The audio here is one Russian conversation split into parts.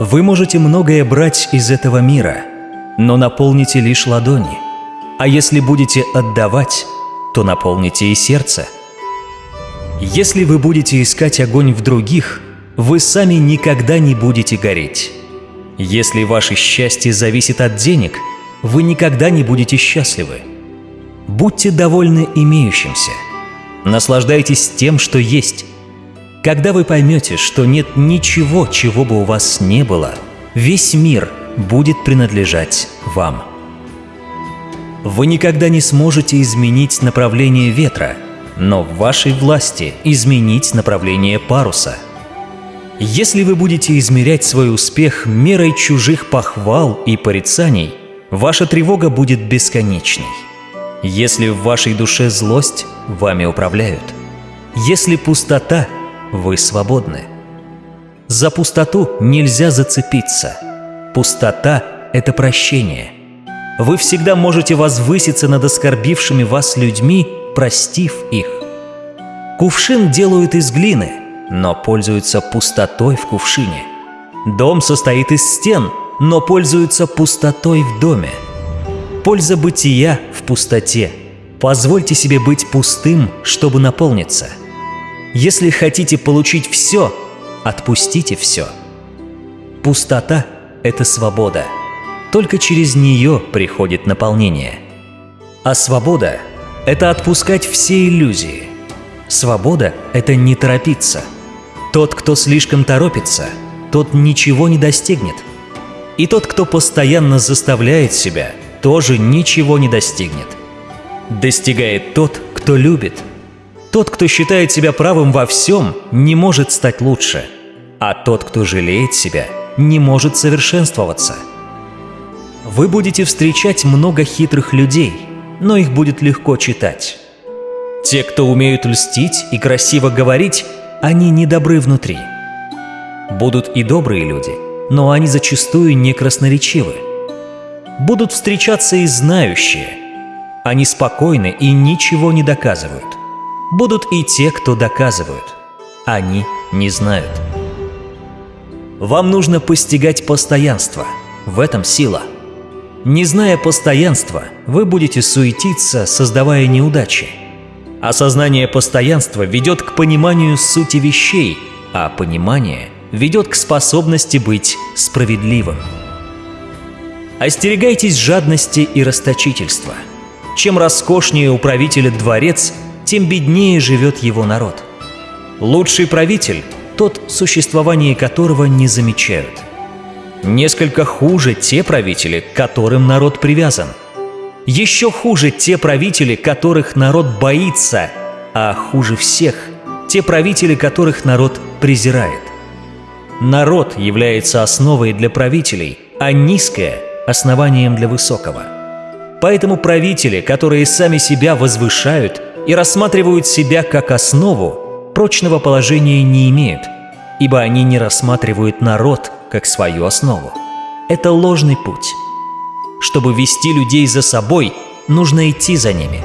Вы можете многое брать из этого мира, но наполните лишь ладони. А если будете отдавать, то наполните и сердце. Если вы будете искать огонь в других, вы сами никогда не будете гореть. Если ваше счастье зависит от денег, вы никогда не будете счастливы. Будьте довольны имеющимся. Наслаждайтесь тем, что есть. Когда вы поймете, что нет ничего, чего бы у вас не было, весь мир будет принадлежать вам. Вы никогда не сможете изменить направление ветра, но в вашей власти изменить направление паруса. Если вы будете измерять свой успех мерой чужих похвал и порицаний, ваша тревога будет бесконечной. Если в вашей душе злость, вами управляют. Если пустота, вы свободны. За пустоту нельзя зацепиться. Пустота – это прощение. Вы всегда можете возвыситься над оскорбившими вас людьми, простив их. Кувшин делают из глины, но пользуются пустотой в кувшине. Дом состоит из стен, но пользуются пустотой в доме. Польза бытия в пустоте. Позвольте себе быть пустым, чтобы наполниться. Если хотите получить все, отпустите все. Пустота – это свобода. Только через нее приходит наполнение. А свобода – это отпускать все иллюзии. Свобода – это не торопиться. Тот, кто слишком торопится, тот ничего не достигнет. И тот, кто постоянно заставляет себя – тоже ничего не достигнет. Достигает тот, кто любит. Тот, кто считает себя правым во всем, не может стать лучше. А тот, кто жалеет себя, не может совершенствоваться. Вы будете встречать много хитрых людей, но их будет легко читать. Те, кто умеют льстить и красиво говорить, они недобры внутри. Будут и добрые люди, но они зачастую не красноречивы будут встречаться и знающие. Они спокойны и ничего не доказывают. Будут и те, кто доказывают. Они не знают. Вам нужно постигать постоянство. В этом сила. Не зная постоянства, вы будете суетиться, создавая неудачи. Осознание постоянства ведет к пониманию сути вещей, а понимание ведет к способности быть справедливым. Остерегайтесь жадности и расточительства. Чем роскошнее у правителя дворец, тем беднее живет его народ. Лучший правитель – тот, существование которого не замечают. Несколько хуже те правители, к которым народ привязан. Еще хуже те правители, которых народ боится, а хуже всех – те правители, которых народ презирает. Народ является основой для правителей, а низкое – основанием для высокого. Поэтому правители, которые сами себя возвышают и рассматривают себя как основу, прочного положения не имеют, ибо они не рассматривают народ как свою основу. Это ложный путь. Чтобы вести людей за собой, нужно идти за ними.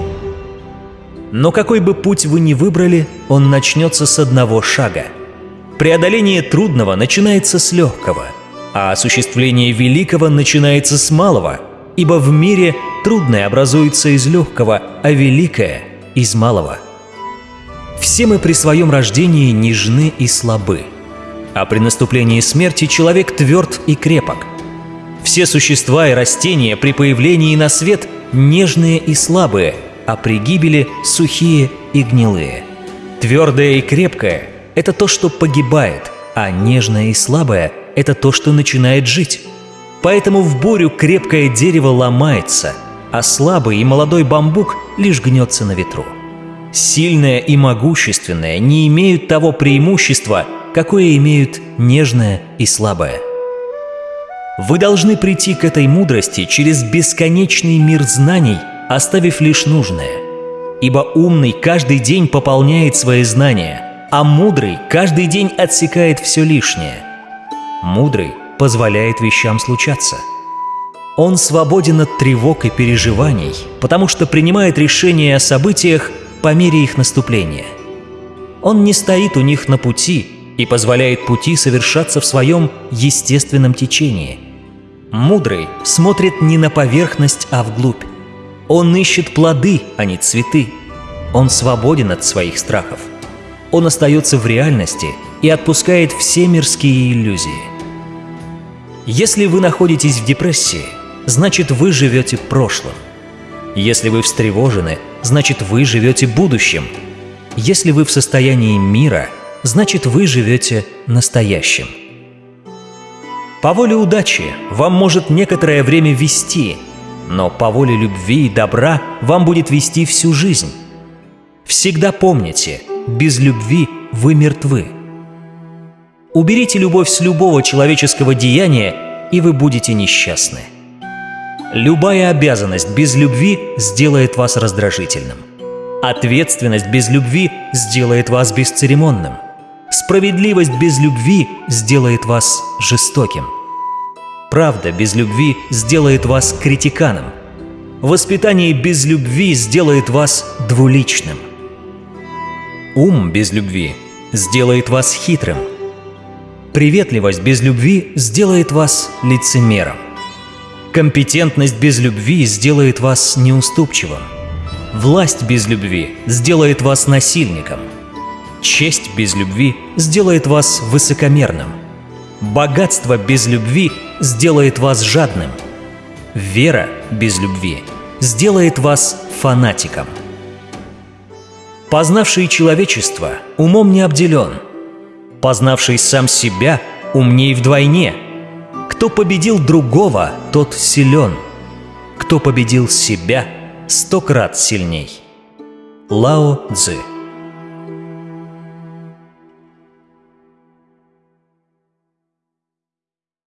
Но какой бы путь вы ни выбрали, он начнется с одного шага. Преодоление трудного начинается с легкого – а осуществление великого начинается с малого, ибо в мире трудное образуется из легкого, а великое – из малого. Все мы при своем рождении нежны и слабы, а при наступлении смерти человек тверд и крепок. Все существа и растения при появлении на свет нежные и слабые, а при гибели сухие и гнилые. Твердое и крепкое – это то, что погибает, а нежное и слабое – это то, что начинает жить. Поэтому в бурю крепкое дерево ломается, а слабый и молодой бамбук лишь гнется на ветру. Сильное и могущественное не имеют того преимущества, какое имеют нежное и слабое. Вы должны прийти к этой мудрости через бесконечный мир знаний, оставив лишь нужное. Ибо умный каждый день пополняет свои знания, а мудрый каждый день отсекает все лишнее – Мудрый позволяет вещам случаться. Он свободен от тревог и переживаний, потому что принимает решения о событиях по мере их наступления. Он не стоит у них на пути, и позволяет пути совершаться в своем естественном течении. Мудрый смотрит не на поверхность, а вглубь. Он ищет плоды, а не цветы. Он свободен от своих страхов. Он остается в реальности и отпускает все мирские иллюзии. Если вы находитесь в депрессии, значит вы живете прошлым. Если вы встревожены, значит вы живете будущим. Если вы в состоянии мира, значит вы живете настоящим. По воле удачи вам может некоторое время вести, но по воле любви и добра вам будет вести всю жизнь. Всегда помните, без любви вы мертвы. Уберите любовь с любого человеческого деяния, и вы будете несчастны. Любая обязанность без любви сделает вас раздражительным. Ответственность без любви сделает вас бесцеремонным. Справедливость без любви сделает вас жестоким. Правда без любви сделает вас критиканом. Воспитание без любви сделает вас двуличным. Ум без любви сделает вас хитрым. Приветливость без любви сделает вас лицемером. Компетентность без любви сделает вас неуступчивым. Власть без любви сделает вас насильником. Честь без любви сделает вас высокомерным. Богатство без любви сделает вас жадным. Вера без любви сделает вас фанатиком. Познавший человечество умом не обделен. Познавший сам себя умней вдвойне – кто победил другого, тот силен. Кто победил себя, сто крат сильней. Лао Цзы